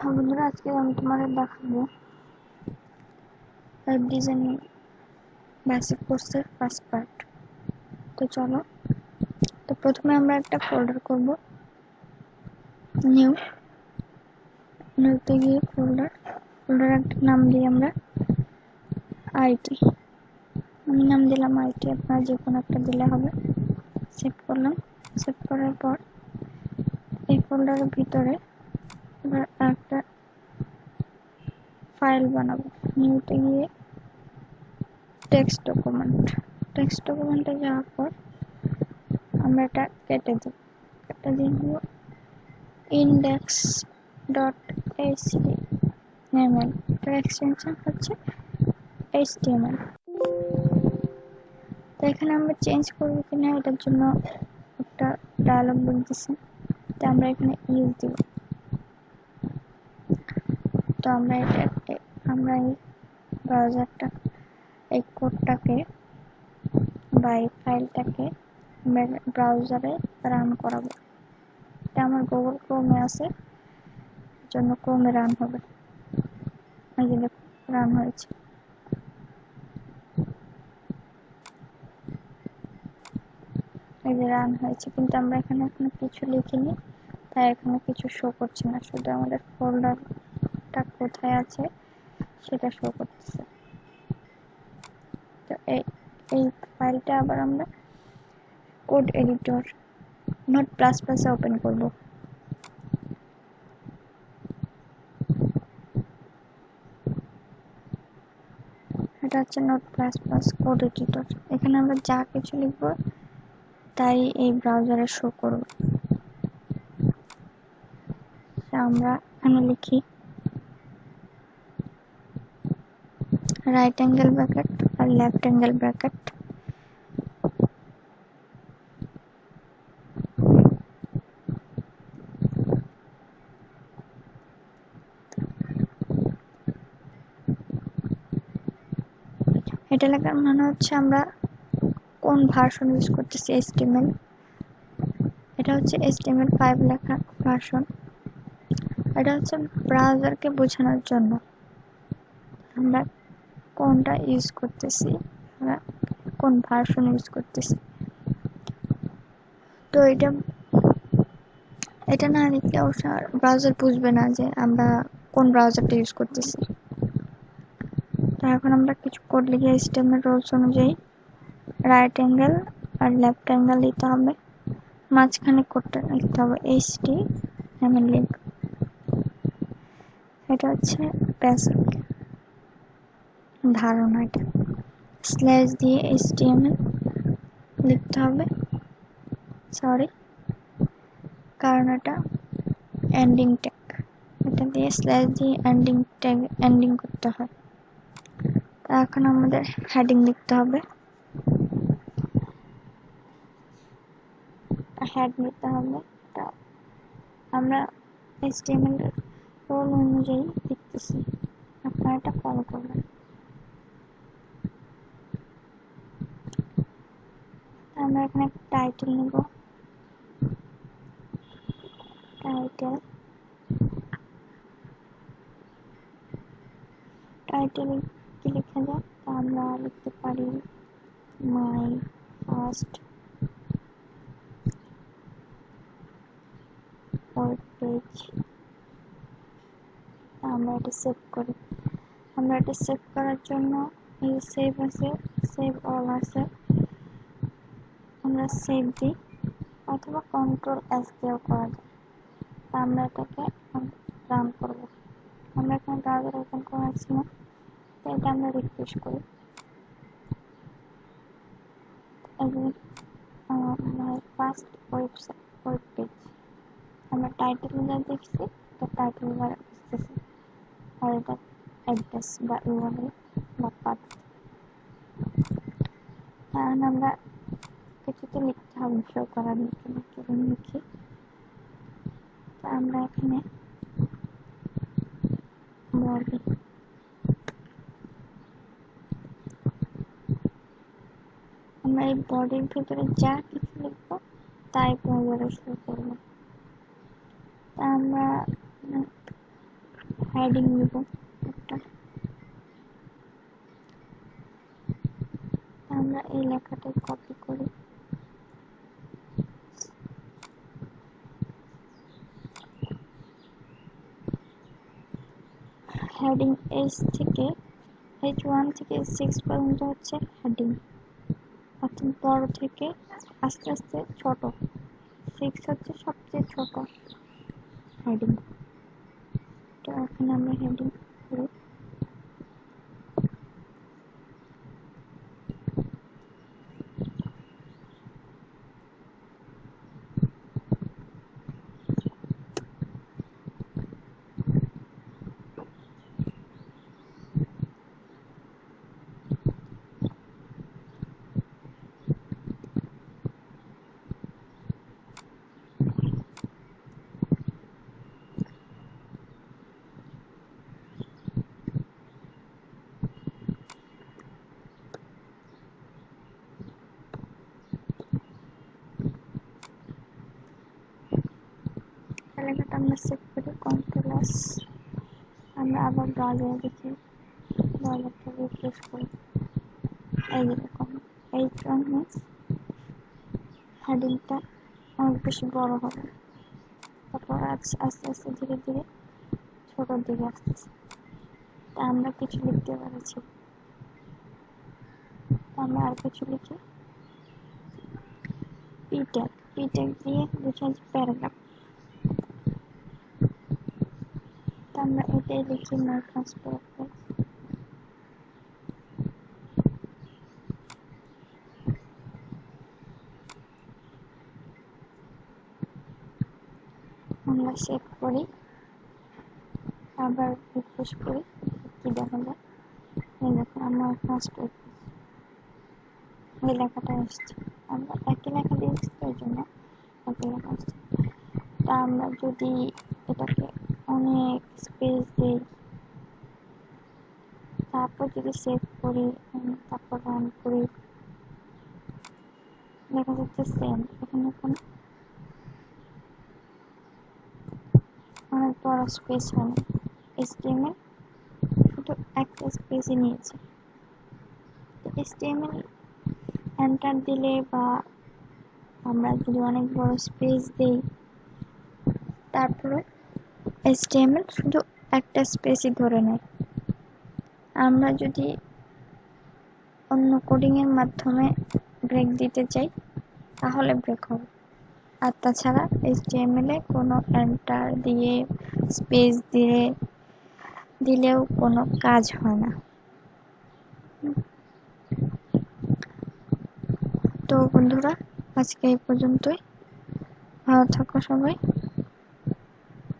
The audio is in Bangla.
বন্ধুরা, আজকে আমি তোমাদের দেখাবো ওয়েব ডিজাইনিং বেসিক কোর্সের ফার্স্ট পার্ট তো চলো, তো প্রথমে আমরা একটা ফোল্ডার করব। নিউ নিউতে গিয়ে ফোল্ডার ফোল্ডার একটা নাম দিই আমরা আইটি আমি নাম দিলাম আইটি আপনারা যে কোনো একটা দিলে হবে। সেভ করলাম। সেভ করার পর এই ফোল্ডারের ভিতরে এবার একটা ফাইল বানাবো। নিউতে গিয়ে টেক্সট ডকুমেন্ট টেক্সট ডকুমেন্টে যাওয়ার পর আমরা এটা কেটে দেব। কেটে নেব ইন্ডেক্স ডট এইচটিএমএল এটার এক্সটেনশন হচ্ছে এইচটিএমএল তো এখানে আমরা চেঞ্জ করব কিনা, এটার জন্য একটা ডায়লগ বলতেছে তো আমরা এখানে ইউজ দিব। তো আমরা এটা আমরা এই ব্রাউজারটা এই কোডটাকে বা এই ফাইলটাকে ব্রাউজারে রান করাবো। এটা আমার গুগল ক্রোমে আছে জন্য ক্রোমে রান হবে। এই যে রান হয়েছে। এই যে রান হয়েছে, কিন্তু আমরা এখানে এখনও কিছু লিখিনি, তাই এখানে কিছু শো করছে না, শুধু আমাদের ফোল্ডারটা কোথায় আছে, সেটা শো করতেছে। তো এই এই ফাইলটা আবার আমরা কোড এডিটর নোট প্লাস প্লাসে ওপেন করব। এটা হচ্ছে note plus plus code editor এখানে আমরা যা কিছু লিখব, তাই এই ব্রাউজারে শো করবে। আমরা এখানে লিখি right angle bracket আর left angle bracket? এটা লেখার মানে হচ্ছে আমরা কোন ভার্সন ইউজ করতেছি HTML এটা হচ্ছে HTML ফাইভ লেখা ভার্সন এটা হচ্ছে ব্রাউজারকে বোঝানোর জন্য। আমরা কোনটা ইউজ করতেছি? আমরা কোন ভার্সন ইউজ করতেছি? তো এটা এটা না লিখলে অবশ্য ব্রাউজার বুঝবে না যে আমরা কোন ব্রাউজারটা ইউজ করতেছি। তো এখন আমরা কিছু কোড লিখে সিস্টেমের রোলস অনুযায়ী রাইট অ্যাঙ্গেল আর লেফট অ্যাঙ্গেল দিতে হবে। মাঝখানে কোডটা লিখতে হবে এইচ ডি এমএল লিঙ্ক এটা হচ্ছে বেসিক ধারণা এটা। স্ল্যাশ দিয়ে এইচটিএমএল লিখতে হবে। সরি কারণ এটা এন্ডিং ট্যাগ এটা দিয়ে স্ল্যাশ দিয়ে এন্ডিং ট্যাগ এন্ডিং করতে হয়। তা এখন আমাদের হেডিং লিখতে হবে। হেড নিতে হবে। আমরা এইচটিএমএল রোল অনুযায়ী লিখতেছি। আপনারা এটা ফলো করবেন। আমরা এখানে টাইটেল নেব টাইটেল টাইটেল কি লিখে যায় তা আমরা লিখতে পারি মাই ফার্স্ট ওয়েব পেজ আমরা এটা সেভ করি আমরা এটা সেভ করার জন্য এই সেভ আছে সেভ অল আছে আমরা সেভ দিই অথবা কন্ট্রোল এস দিয়েও করা যায়। তা আমরা এটাকে রান করব। আমরা এখানে ব্রাউজার ওপেন করা আছে না, তো এটা আমরা রিফ্রেশ করি। ফার্স্ট ওয়েবসাইট ওয়েব পেজ আমরা টাইটেল যা দেখছি, তো টাইটেল বার আসতেছে। আর এটা অ্যাড্রেস বা ইউআরএল বা পাথ এখন আমরা কিছুতে লিখতে হবে করার কীরকম লিখি তো আমরা এখানে আমরা এই বডির ভিতরে যা কিছু লিখব, তাই ব্রাউজারে শো করব। তা আমরা হেডিং নিব একটা। আমরা এই লেখাটা কপি করি হেডিং এইচ থেকে এইচ ওয়ান থেকে সিক্স পর্যন্ত হচ্ছে হেডিং অর্থাৎ বড় থেকে আস্তে আস্তে ছোট। সিক্স হচ্ছে সবচেয়ে ছোট হেডিং তো এখন আমরা হেডিং করি লেখাটা আমরা সেভ করি কন্ট্রোল আমরা আবার ব্রাউজারে দেখি ব্রাউজারটা রিফ্রেশ করি। এই যেরকম এই মিনস হেডিংটা অনেক বেশি বড় হবে। তারপর আস্তে আস্তে ধীরে ধীরে ছোটোর দিকে আসতেছে তা আমরা কিছু লিখতে পারছি আমরা আর কিছু লিখি। পিট্যাগ পিট্যাগ দিয়ে বুঝাচ্ছি প্যারাগ্রাফ আমরা এটাই লিখি নো ট্রান্সফার আমরা সেভ করি। আবার রিফ্রেশ করি। কি দেখা যায় এই দেখুন আমরা ফার্স্ট এই লেখাটা এসছে আমরা একই লেখা দিয়েছি, তো জন্য একই লেখা আসছে। তা আমরা যদি এটাকে অনেক স্পেস দিই তারপর যদি সেভ করি তারপর রান করি, দেখা যাচ্ছে সেম এখানে কোনো অনেক বড় স্পেস হয় না। এসটিএমএল শুধু একটা স্পেসই নিয়েছে। এসটিএমএল এন্টার দিলে বা আমরা যদি অনেক বড় স্পেস দিই, তারপরে এসটিএমএল শুধু একটা স্পেসই ধরে নেয়। আমরা যদি অন্য কোডিংয়ের মাধ্যমে ব্রেক দিতে চাই, তাহলে ব্রেক হবে। আর তাছাড়া এইচটিএমএল কোনো এন্টার দিয়ে স্পেস দিয়ে, দিলেও কোনো কাজ হয় না। তো বন্ধুরা, আজকে এই পর্যন্তই। ভালো থাকো সবাই।